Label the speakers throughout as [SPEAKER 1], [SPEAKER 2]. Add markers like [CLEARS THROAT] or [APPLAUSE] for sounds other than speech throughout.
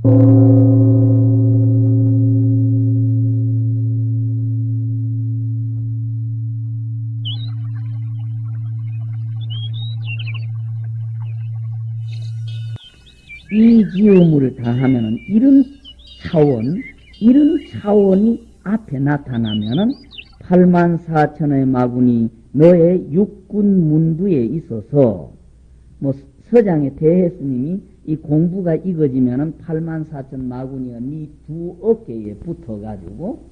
[SPEAKER 1] 이 지음을 다하면은 이런 차원, 이런 차원이 앞에 나타나면은 8만 4천의 마군이 너의 육군 문두에 있어서 뭐 서장의 대혜스님이 이 공부가 익어지면은 8만 4천 마군이가 네 두 어깨에 붙어가지고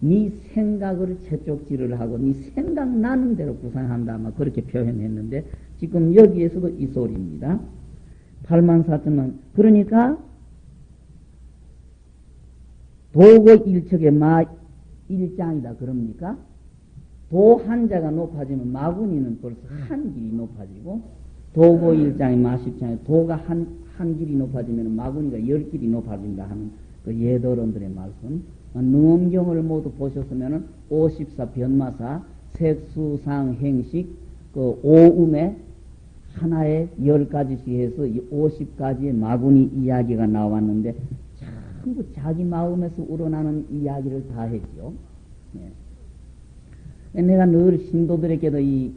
[SPEAKER 1] 네 생각을 채쪽질을 하고 네 생각 나는 대로 구상한다 아마 그렇게 표현했는데 지금 여기에서도 이 소리입니다. 8만 4천만 그러니까 도고 일척의 마 일장이다 그럽니까? 도 한자가 높아지면 마군이는 벌써 한 길이 높아지고 도고 일장이 마십장에 도가 한, 한 길이 높아지면 마군이가 열 길이 높아진다 하는 그 예도론들의 말씀 능엄경을 모두 보셨으면 54 변마사 색수상 행식 그 오음에 하나에 열 가지씩 해서 50가지의 마군이 이야기가 나왔는데 전부 자기 마음에서 우러나는 이야기를 다 했죠. 네. 내가 늘 신도들에게도 이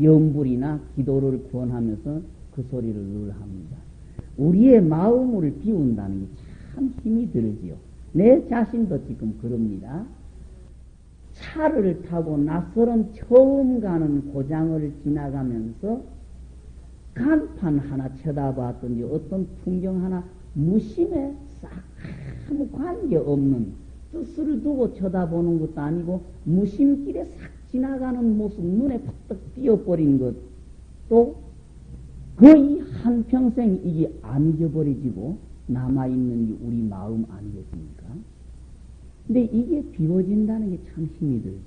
[SPEAKER 1] 염불이나 기도를 구원하면서 그 소리를 늘 합니다. 우리의 마음을 비운다는 게 참 힘이 들지요. 내 자신도 지금 그럽니다. 차를 타고 낯설은 처음 가는 고장을 지나가면서 간판 하나 쳐다봤더니 어떤 풍경 하나 무심해 싹 아무 관계없는 뜻을 두고 쳐다보는 것도 아니고 무심길에 싹 지나가는 모습 눈에 팍떡 띄어버린 것도 거의 한평생 이게 안 잊어버려지고 남아있는 게 우리 마음 아니겠습니까? 근데 이게 비워진다는 게 참 힘이 들죠.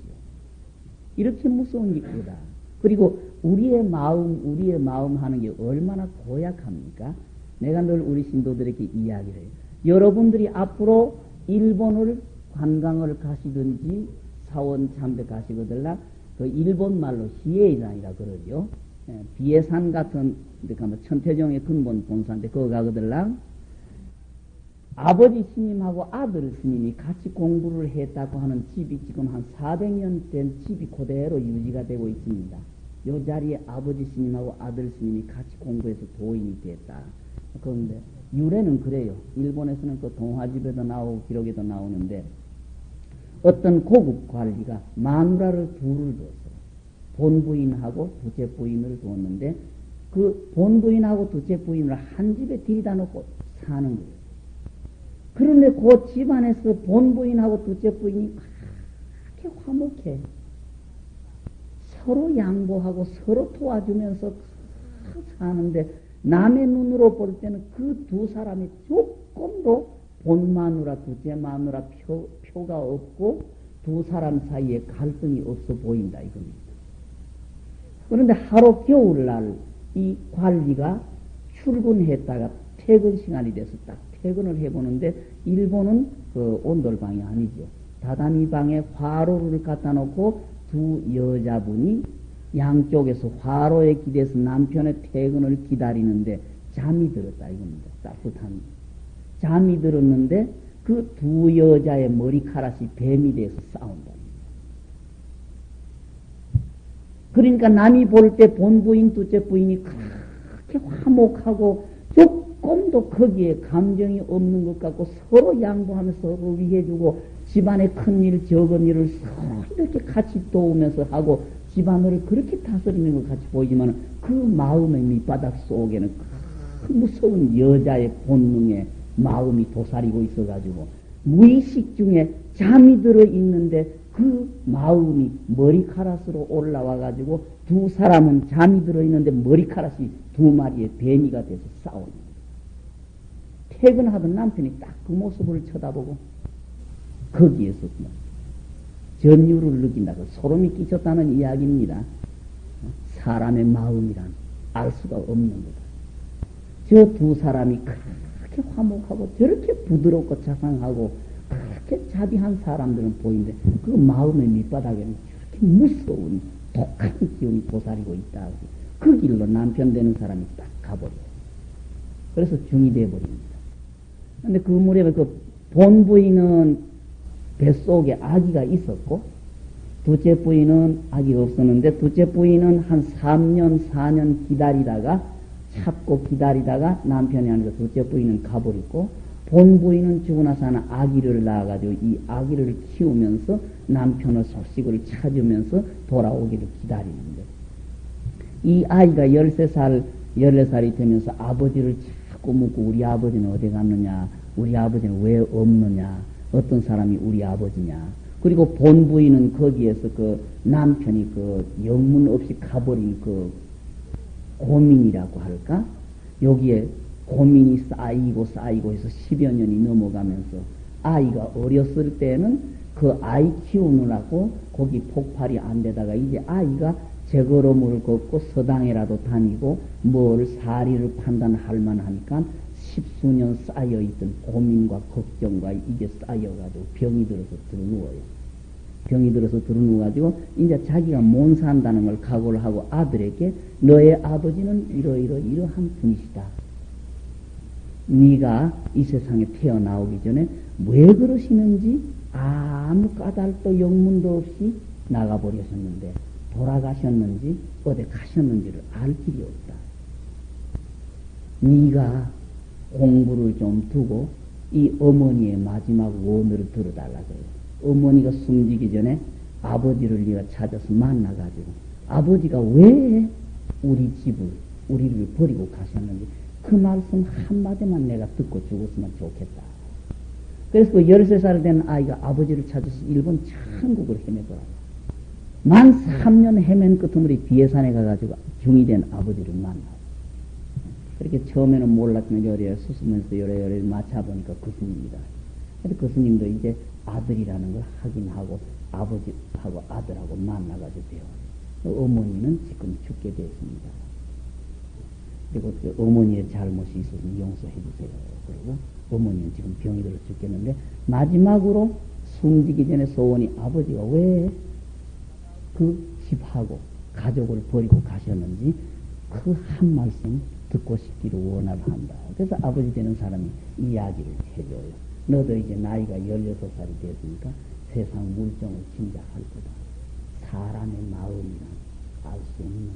[SPEAKER 1] 이렇게 무서운 게 있다. 그리고 우리의 마음, 우리의 마음 하는 게 얼마나 고약합니까? 내가 늘 우리 신도들에게 이야기를 해요. 여러분들이 앞으로 일본을 관광을 가시든지 사원 참배 가시거들라 그 일본 말로 시에이산이라 그러죠. 예, 비해산 같은 데 가면 천태종의 근본 본사인데 그거 가거들라 아버지 스님하고 아들 스님이 같이 공부를 했다고 하는 집이 지금 한 400년 된 집이 그대로 유지가 되고 있습니다. 요 자리에 아버지 스님하고 아들 스님이 같이 공부해서 도인이 됐다. 그런데 유래는 그래요. 일본에서는 그 동화집에도 나오고 기록에도 나오는데 어떤 고급 관리가 마누라를 둘을 뒀어요. 본부인하고 두째 부인을 두었는데 그 본부인하고 두째 부인을 한 집에 들이다 놓고 사는 거예요. 그런데 그 집안에서 본부인하고 두째 부인이 그렇게 화목해. 서로 양보하고 서로 도와주면서 사는데 남의 눈으로 볼 때는 그 두 사람이 조금도 본 마누라 두째 마누라 표, 표가 없고 두 사람 사이에 갈등이 없어 보인다 이겁니다. 그런데 하루 겨울날 이 관리가 출근했다가 퇴근 시간이 돼서 딱 퇴근을 해보는데 일본은 그 온돌방이 아니죠. 다다미 방에 화로를 갖다 놓고 두 여자분이 양쪽에서 화로에 기대서 남편의 퇴근을 기다리는데 잠이 들었다 이겁니다. 따뜻한 잠이 들었는데 그 두 여자의 머리카락이 뱀이 돼서 싸운다. 그러니까 남이 볼 때 본부인 둘째 부인이 그렇게 화목하고 조금도 거기에 감정이 없는 것 같고 서로 양보하면서 서로 위해주고 집안의 큰 일, 적은 일을 서로 이렇게 같이 도우면서 하고 집안을 그렇게 다스리는 것 같이 보이지만 그 마음의 밑바닥 속에는 그 무서운 여자의 본능에 마음이 도사리고 있어가지고 무의식 중에 잠이 들어 있는데 그 마음이 머리카락으로 올라와 가지고 두 사람은 잠이 들어 있는데 머리카락이 두 마리의 뱀이가 돼서 싸우는 퇴근하던 남편이 딱 그 모습을 쳐다보고 거기에서 전율을 느낀다고 소름이 끼쳤다는 이야기입니다. 사람의 마음이란 알 수가 없는 거다. 저 두 사람이 그렇게 화목하고 저렇게 부드럽고 자상하고 그렇게 자비한 사람들은 보이는데 그 마음의 밑바닥에는 저렇게 무서운 독한 기운이 도사리고 있다. 그 길로 남편 되는 사람이 딱 가버려요. 그래서 중이 돼버립니다. 근데 그 무렵에 그 본부인은 뱃속에 아기가 있었고, 둘째 부인은 아기가 없었는데, 둘째 부인은 한 3년, 4년 기다리다가, 찾고 기다리다가 남편이 아니고 둘째 부인은 가버렸고, 본부인은 죽고 나서 하나 아기를 낳아가지고 이 아기를 키우면서 남편의 소식을 찾으면서 돌아오기를 기다리는 거예요. 이 아이가 13살, 14살이 되면서 아버지를 자꾸 묻고 우리 아버지는 어디 갔느냐, 우리 아버지는 왜 없느냐, 어떤 사람이 우리 아버지냐. 그리고 본부인은 거기에서 그 남편이 그 영문 없이 가버린 그 고민이라고 할까? 여기에 고민이 쌓이고 쌓이고 해서 10여 년이 넘어가면서 아이가 어렸을 때는 그 아이 키우느라고 거기 폭발이 안 되다가 이제 아이가 제걸음을 걷고 서당에라도 다니고 뭘 사리를 판단할 만하니까 십수년 쌓여있던 고민과 걱정과 이게 쌓여가지고 병이 들어서 들어누워요. 병이 들어서 들어누워가지고 이제 자기가 못 산다는 걸 각오를 하고 아들에게 너의 아버지는 이러이러 이러한 분이시다. 네가 이 세상에 태어나오기 전에 왜 그러시는지 아무 까닭도 영문도 없이 나가버리셨는데 돌아가셨는지 어디 가셨는지를 알 길이 없다. 네가 공부를 좀 두고 이 어머니의 마지막 원을 들어달라고요. 어머니가 숨지기 전에 아버지를 네가 찾아서 만나가지고 아버지가 왜 우리 집을 우리를 버리고 가셨는지 그 말씀 한마디만 내가 듣고 죽었으면 좋겠다. 그래서 그 13살 된 아이가 아버지를 찾아서 일본 천국을 헤매더라. 만 3년 헤맨 끝으로 비해산에 가가지고 중이 된 아버지를 만나. 그렇게 처음에는 몰랐지만 요래 수수면서 요래요래 맞춰보니까 그 스님이다. 근데 그 스님도 이제 아들이라는 걸 확인하고 아버지하고 아들하고 만나가지고 배워. 어머니는 지금 죽게 됐습니다. 그리고 그 어머니의 잘못이 있었으면 용서해 주세요. 그리고 어머니는 지금 병이 들어 죽겠는데 마지막으로 숨지기 전에 소원이 아버지가 왜 그 집하고 가족을 버리고 가셨는지 그 한 말씀 듣고 싶기를 원하를 한다. 그래서 아버지 되는 사람이 이야기를 해줘요. 너도 이제 나이가 16살이 됐으니까 세상 물정을 짐작할 거다. 사람의 마음이란 알 수 없는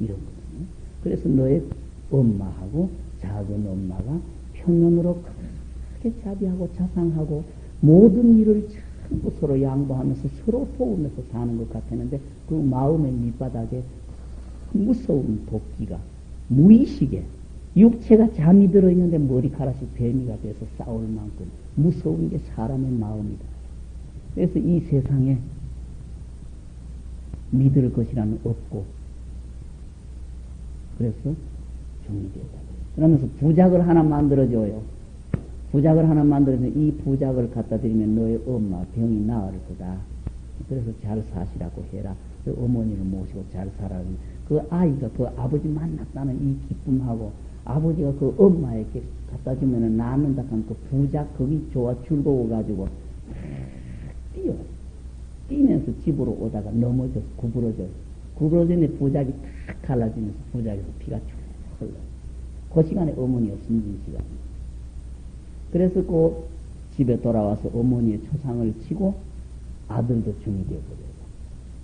[SPEAKER 1] 이런 거거든요. 그래서 너의 엄마하고 작은 엄마가 평면으로 크게 자비하고 자상하고 모든 일을 전부 서로 양보하면서 서로 도우면서 사는 것 같았는데 그 마음의 밑바닥에 무서운 도끼가 무의식에 육체가 잠이 들어있는데 머리카락이 뱀이가 돼서 싸울 만큼 무서운 게 사람의 마음이다. 그래서 이 세상에 믿을 것이라는 없고 그래서 정리되었다. 그러면서 부작을 하나 만들어줘요. 부작을 하나 만들어서 이 부작을 갖다 드리면 너의 엄마 병이 나을 거다. 그래서 잘 사시라고 해라. 그 어머니를 모시고 잘 살아라. 그 아이가 그 아버지 만났다는 이 기쁨하고 아버지가 그 엄마에게 갖다 주면은 낳는다 한그 부작 거기 좋아 즐거워 가지고 뛰어 뛰면서 집으로 오다가 넘어져 구부러져 구부러졌는데 부작이 탁 갈라지면서 부작에서 피가 쭉 흘러. 그 시간에 어머니가 숨진 시간. 그래서 그 집에 돌아와서 어머니의 초상을 치고 아들도 중이 되어버려요.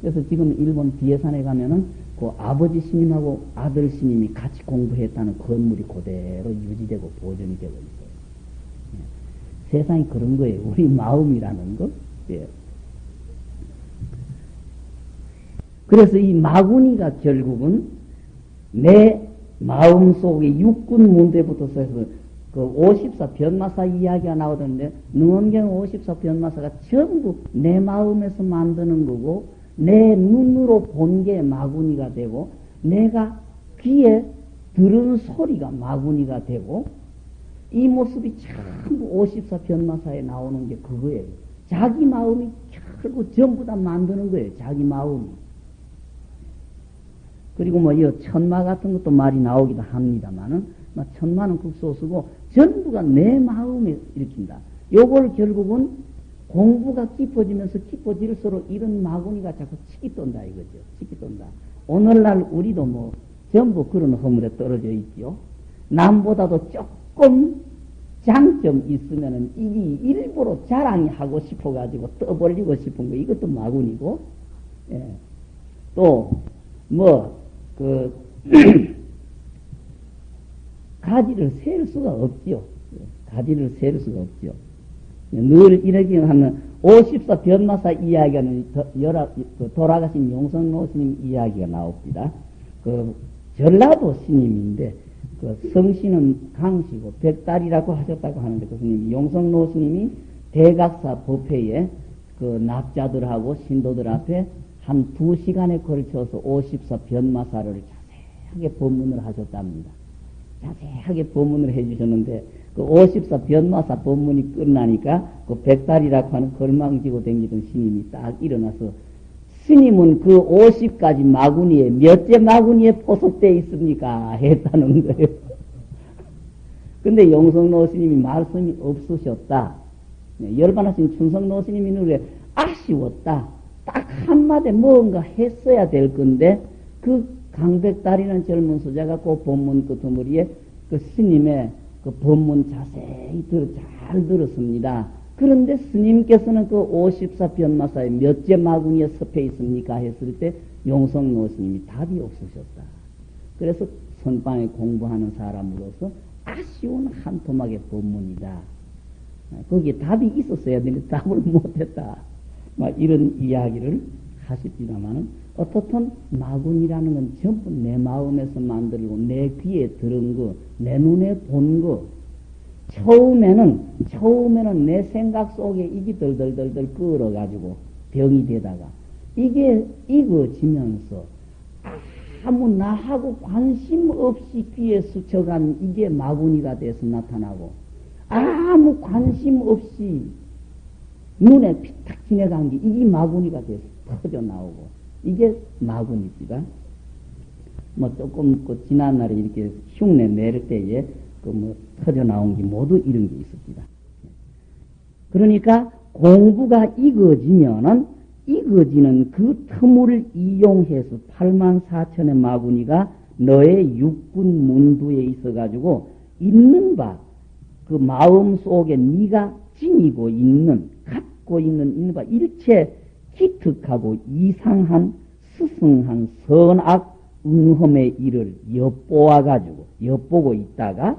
[SPEAKER 1] 그래서 지금 일본 비해산에 가면은 그 아버지 스님하고 아들 스님이 같이 공부했다는 건물이 그대로 유지되고 보존이 되고 있어요. 예. 세상이 그런 거예요. 우리 마음이라는 거. 예. 그래서 이 마구니가 결국은 내 마음 속에 육군 문제부터 해서 그 54 변마사 이야기가 나오던데 능엄경 54 변마사가 전부 내 마음에서 만드는 거고 내 눈으로 본 게 마구니가 되고 내가 귀에 들은 소리가 마구니가 되고 이 모습이 전부 54 변마사에 나오는 게 그거예요. 자기 마음이 결국 전부 다 만드는 거예요. 자기 마음이. 그리고 뭐, 이 천마 같은 것도 말이 나오기도 합니다만은, 뭐 천마는 극소수고, 전부가 내 마음에 일으킨다. 요걸 결국은 공부가 깊어지면서 깊어질수록 이런 마구니가 자꾸 치기 떤다 이거죠. 치기 떤다. 오늘날 우리도 뭐 전부 그런 허물에 떨어져 있지요. 남보다도 조금 장점 있으면은 이게 일부러 자랑이 하고 싶어가지고 떠벌리고 싶은 거 이것도 마군이고, 예. 또, 뭐, 그, [CLEARS THROAT] 가지를 셀 수가 없지요. 가지를 셀 수가 없지요. 늘 이렇게 하면 54 변마사 이야기는 여러, 그 돌아가신 용성노 스님 이야기가 나옵니다. 그 전라도 스님인데 그 성씨는 강씨고 백달이라고 하셨다고 하는데 그 스님이 용성노 스님이 대각사 법회에 그 납자들하고 신도들 앞에 한 두 시간에 걸쳐서 54 변마사를 자세하게 법문을 하셨답니다. 자세하게 법문을 해주셨는데 그 54 변마사 법문이 끝나니까 그 백달이라고 하는 걸망지고 댕기던 스님이 딱 일어나서 스님은 그 50가지 마구니에 몇째 마구니에 포섭되어 있습니까? 했다는 거예요. [LAUGHS] 근데 용성노 스님이 말씀이 없으셨다. 네, 열반하신 춘성노 스님이 그래 아쉬웠다. 딱 한마디 뭔가 했어야 될 건데 그 강백달이라는 젊은 소자가 그 본문 끄트머리에 그 스님의 그 본문 자세히 들, 잘 들었습니다. 그런데 스님께서는 그 54변마사의 몇째 마구니에 섭해 있습니까? 했을 때 용성노 스님이 답이 없으셨다. 그래서 선방에 공부하는 사람으로서 아쉬운 한 토막의 본문이다. 거기에 답이 있었어야 되는데 답을 못했다. 막 이런 이야기를 하십니다만은 어떻든 마군이라는 건 전부 내 마음에서 만들고 내 귀에 들은 거, 내 눈에 본 거. 처음에는 처음에는 내 생각 속에 이게 덜덜덜덜 끌어가지고 병이 되다가 이게 익어지면서 아무 나하고 관심 없이 귀에 스쳐간 이게 마구니가 돼서 나타나고 아무 관심 없이 눈에 피탁 지나간 게 이게 마구니가 돼서 터져 나오고 이게 마군입니다. 뭐 조금 그 지난날에 이렇게 흉내 낼 때에 그 뭐 터져 나온 게 모두 이런 게 있습니다. 그러니까 공부가 익어지면은 익어지는 그 틈을 이용해서 8만 4천의 마구니가 너의 육군 문두에 있어가지고 있는 바, 그 마음 속에 네가 지니고 있는, 갖고 있는 바 일체 기특하고 이상한 스승한 선악 응험의 일을 엿보아 가지고 엿보고 있다가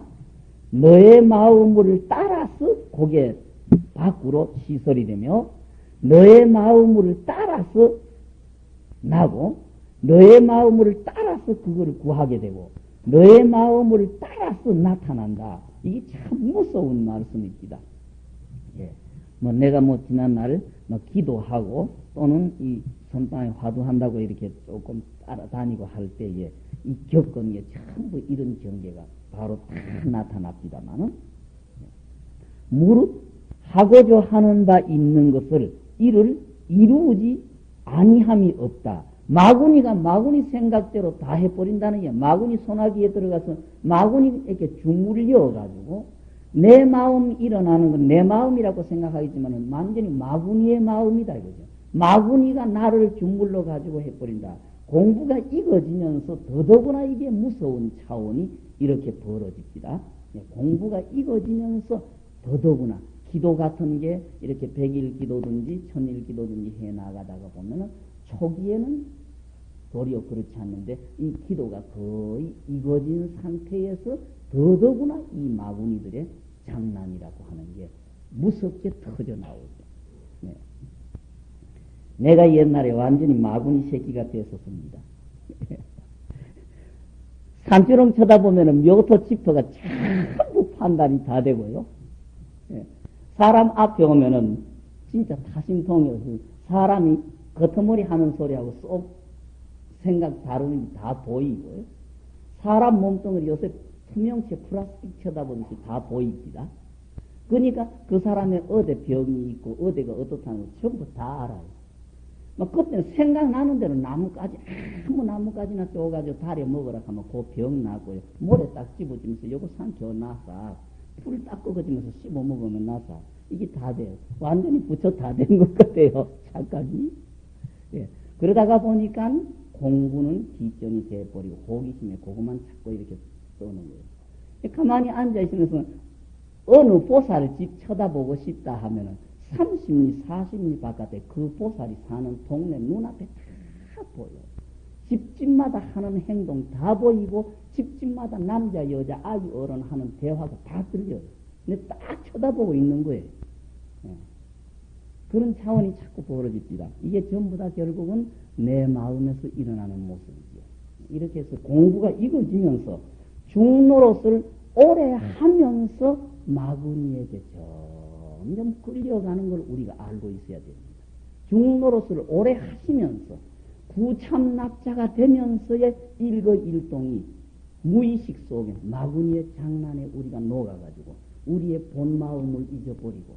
[SPEAKER 1] 너의 마음을 따라서 고개 밖으로 시설이 되며 너의 마음을 따라서 나고 너의 마음을 따라서 그거를 구하게 되고 너의 마음을 따라서 나타난다. 이게 참 무서운 말씀입니다. 예. 뭐 내가 뭐 지난 날 뭐 기도하고 또는 이 선방에 화두한다고 이렇게 조금 따라다니고 할 때에 이 겪은 게 전부 이런 경계가 바로 다 나타납니다만은 무릇 하고자 하는 바 있는 것을 이를 이루지 아니함이 없다. 마구니가 마구니 생각대로 다 해버린다는 게 마구니 소나기에 들어가서 마구니 이렇게 주물려 가지고 내 마음 일어나는 건 내 마음이라고 생각하겠지만 완전히 마구니의 마음이다 이거죠. 마구니가 나를 주물러 가지고 해버린다. 공부가 익어지면서 더더구나 이게 무서운 차원이 이렇게 벌어집니다. 예, 공부가 익어지면서 더더구나 기도 같은 게 이렇게 백일 기도든지 천일 기도든지 해 나가다가 보면은 초기에는 도리어 그렇지 않는데 이 기도가 거의 익어진 상태에서 더더구나 이 마구니들의 장난이라고 하는 게 무섭게 터져 나오죠. 네. 내가 옛날에 완전히 마구니 새끼가 됐었습니다. [LAUGHS] 산주렁 쳐다보면 묘토 지퍼가 전부 판단이 다 되고요. 예. 사람 앞에 오면은 진짜 타심통이어서 사람이 겉머리 하는 소리하고 쏙 생각 다루는 게다 보이고요. 사람 몸뚱을 요새 투명체 플라스틱 쳐다보듯이 다 보입니다. 그러니까 그 사람의 어디 병이 있고 어디가 어떻다는 걸 전부 다 알아요. 막 그때 생각나는 대로 나뭇가지 아무 나뭇가지나 쪼가지고 다리 먹으라 하면 그 병 나고요. 모래 딱 집어주면서 요거 삼켜 놔서 풀딱 꺾어주면서 씹어 먹으면 나서 이게 다 돼요. 완전히 부처 다 된 것 같아요. [LAUGHS] 착각이. 예. 그러다가 보니까 공부는 뒷전이 돼버리고 호기심에 그것만 찾고 이렇게 써는 거예요. 가만히 앉아 있으면서 어느 보살집 쳐다보고 싶다 하면은 30리, 40리 바깥에 그 보살이 사는 동네 눈앞에 다 보여. 집집마다 하는 행동 다 보이고 집집마다 남자, 여자, 아이, 어른 하는 대화가 다 들려요. 근데 딱 쳐다보고 있는 거예요. 예. 그런 차원이 자꾸 벌어집니다. 이게 전부 다 결국은 내 마음에서 일어나는 모습이죠. 이렇게 해서 공부가 익어지면서 중노릇을 오래 하면서 마구니에게 점점 끌려가는 걸 우리가 알고 있어야 됩니다. 중노릇을 오래 하시면서 구참납자가 되면서의 일거일동이 무의식 속에 마구니의 장난에 우리가 녹아가지고 우리의 본 마음을 잊어버리고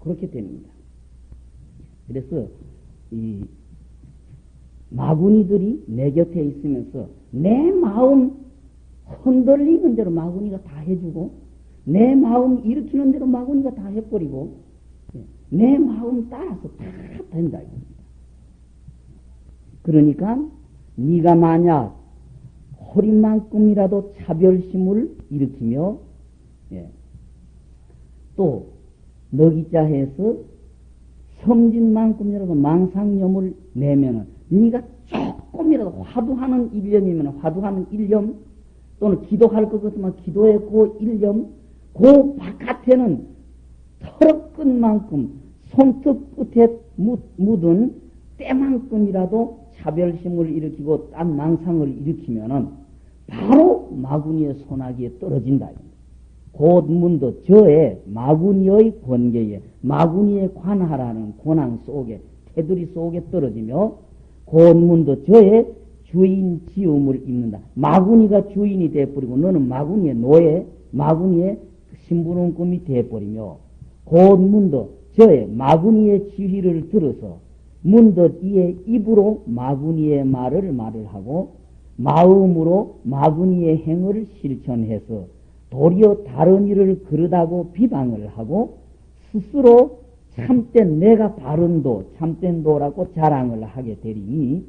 [SPEAKER 1] 그렇게 됩니다. 그래서 이 마구니들이 내 곁에 있으면서 내 마음 흔들리는 대로 마구니가 다 해주고 내 마음 일으키는 대로 마구니가 다 해버리고 예, 내 마음 따라서 다 된다 이겁니다. 그러니까 네가 만약 허리만큼이라도 차별심을 일으키며 예, 또 너기자해서 섬진만큼이라도 망상념을 내면은 네가 조금이라도 화두하는 일념이면 화두하는 일념 또는 기도할 것 같으면 기도의 그 일념 그 바깥에는 털어 끝만큼 손톱 끝에 묻은 때만큼이라도 차별심을 일으키고 딴 망상을 일으키면은 바로 마구니의 소나기에 떨어진다. 곧 문도 저의 마구니의 권계에 마구니에 관하라는 권한 속에 테두리 속에 떨어지며 곧 문도 저의 주인 지음을 입는다. 마구니가 주인이 돼버리고 너는 마구니의 노예, 마구니의 신부름꾼이 돼버리며 곧 문도 저의 마구니의 지휘를 들어서 문득 이의 입으로 마구니의 말을 말을 하고 마음으로 마구니의 행을 실천해서 도리어 다른 일을 그러다고 비방을 하고 스스로 참된 내가 바른 도, 참된 도라고 자랑을 하게 되리니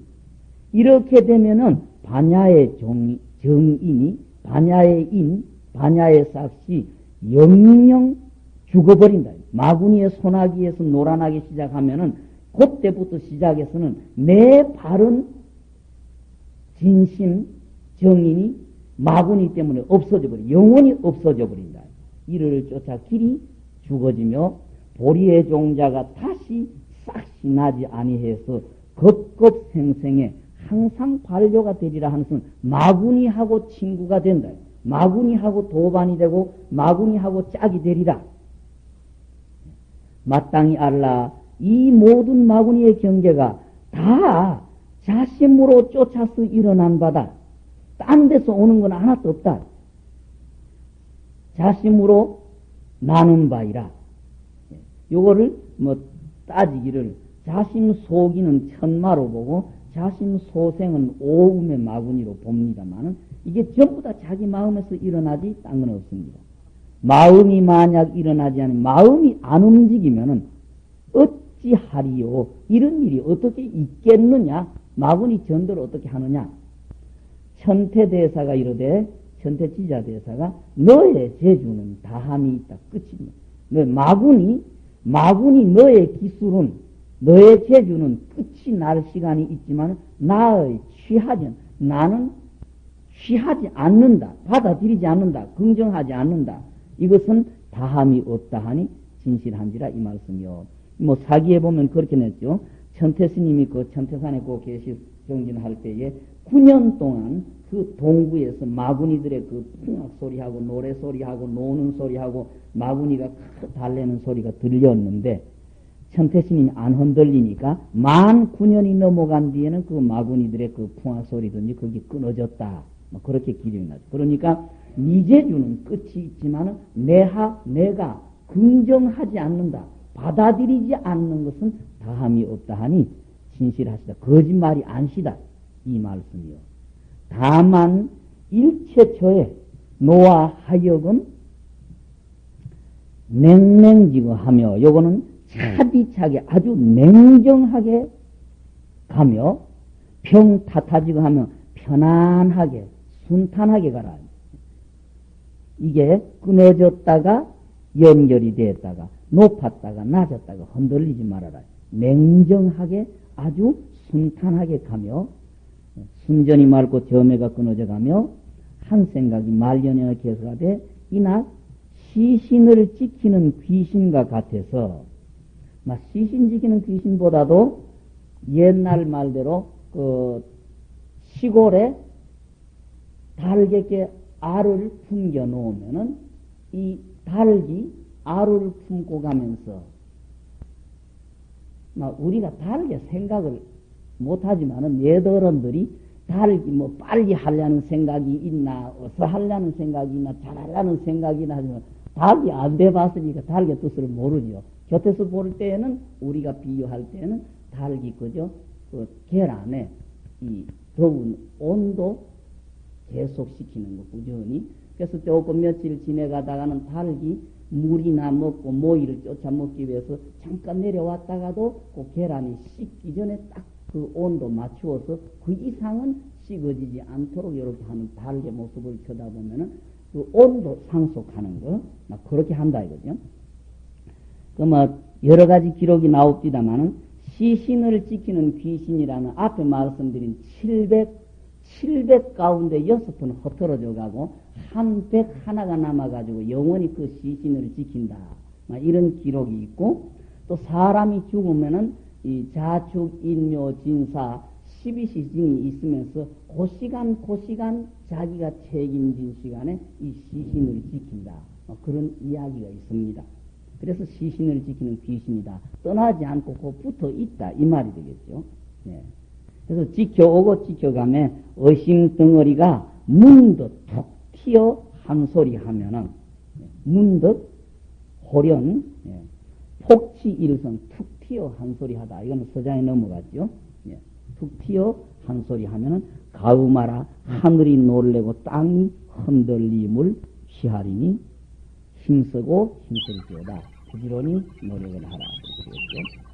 [SPEAKER 1] 이렇게 되면은 반야의 정, 정인이 반야의 인, 반야의 싹시 영영 죽어버린다. 마구니의 소나기에서 노란하기 시작하면은 그때부터 시작해서는 내 바른 진심 정인이 마구니 때문에 없어져 버려 영원히 없어져 버린다. 이를 쫓아 길이 죽어지며 보리의 종자가 다시 싹시 나지 아니해서 급급생생에 항상 반려가 되리라 하는 것은 마구니하고 친구가 된다. 마구니하고 도반이 되고 마구니하고 짝이 되리라. 마땅히 알라. 이 모든 마구니의 경계가 다 자심으로 쫓아서 일어난 바다. 딴 데서 오는 건 하나도 없다. 자심으로 나는 바이라. 요거를 뭐 따지기를 자심 속이는 천마로 보고 자심 소생은 오음의 마구니로 봅니다만은 이게 전부 다 자기 마음에서 일어나지 딴 건 없습니다. 마음이 만약 일어나지 않으면 마음이 안 움직이면은 어찌하리요? 이런 일이 어떻게 있겠느냐? 마구니 전도를 어떻게 하느냐? 천태대사가 이르되 천태지자대사가 너의 재주는 다함이 있다. 끝입니다. 너 마구니 마구니 너의 기술은 너의 재주는 끝이 날 시간이 있지만 나의 취하지 나는 취하지 않는다. 받아들이지 않는다. 긍정하지 않는다. 이것은 다함이 없다 하니 진실한지라 이 말씀이요. 뭐 사기에 보면 그렇게 냈죠. 천태 스님이 그 천태산에 그 계시 정진할 때에 9년 동안 그 동구에서 마구니들의 그 풍악 소리하고 노래 소리하고 노는 소리하고 마구니가 달래는 소리가 들렸는데 천태 스님이 안 흔들리니까 만 9년이 넘어간 뒤에는 그 마구니들의 그 풍악 소리든지 그게 끊어졌다. 뭐 그렇게 기록이 나죠. 그러니까 미제주는 끝이 있지만 내하 내가 긍정하지 않는다. 받아들이지 않는 것은 다함이 없다 하니 진실하시다. 거짓말이 안시다. 이 말씀이요. 다만 일체처에 노아 하여금 냉랭지거하며 요거는 차디차게 아주 냉정하게 가며 평 탓하지고 하며 편안하게 순탄하게 가라. 이게 끊어졌다가 연결이 되었다가 높았다가 낮았다가 흔들리지 말아라. 맹정하게 아주 순탄하게 가며 순전히 맑고 점애가 끊어져 가며 한 생각이 말년에 개수하되 이나 시신을 지키는 귀신과 같아서 막 시신 지키는 귀신보다도 옛날 말대로 그 시골에 달개께 알을 품겨 놓으면은 이 달기 알을 품고 가면서 막 우리가 다르게 생각을 못하지만은 옛어른들이 달기 뭐 빨리 하려는 생각이 있나 어서 하려는 생각이 있나 잘하려는 생각이나 하지만 닭이 안 돼봤으니까 닭의 뜻을 모르죠. 곁에서 볼 때에는 우리가 비유할 때는 닭이 그죠 그 계란에 이 더운 온도 계속시키는 거 꾸준히 그래서 조금 며칠 지내가다가는 닭이 물이나 먹고 모이를 쫓아 먹기 위해서 잠깐 내려왔다가도 그 계란이 식기 전에 딱 그 온도 맞추어서 그 이상은 식어지지 않도록 이렇게 하는 달의 모습을 쳐다보면은 그 온도 상속하는 거, 막 그렇게 한다 이거죠. 그뭐 여러 가지 기록이 나옵니다만은 시신을 지키는 귀신이라는 앞에 말씀드린 700, 700 가운데 6번 흩어져 가고 한 백 하나가 남아가지고 영원히 그 시신을 지킨다. 막 이런 기록이 있고 또 사람이 죽으면은 이 자축, 인묘, 진사, 12시즌이 있으면서 그 시간, 그 시간 자기가 책임진 시간에 이 시신을 지킨다. 뭐 그런 이야기가 있습니다. 그래서 시신을 지키는 귀신이다. 떠나지 않고 그 붙어 있다. 이 말이 되겠죠. 네. 그래서 지켜오고 지켜가며 의심 덩어리가 문득 툭 튀어 한 소리 하면은 문득 호련 예. 폭치 일성 툭 튀어 한 소리 하다. 이거는 서장에 넘어갔죠. 예. 툭 튀어 한 소리 하면은 가우마라 하늘이 놀래고 땅이 흔들림을 피하리니 힘쓰고 힘쓸지어다. 부지런히 노력을 하라. 그랬죠.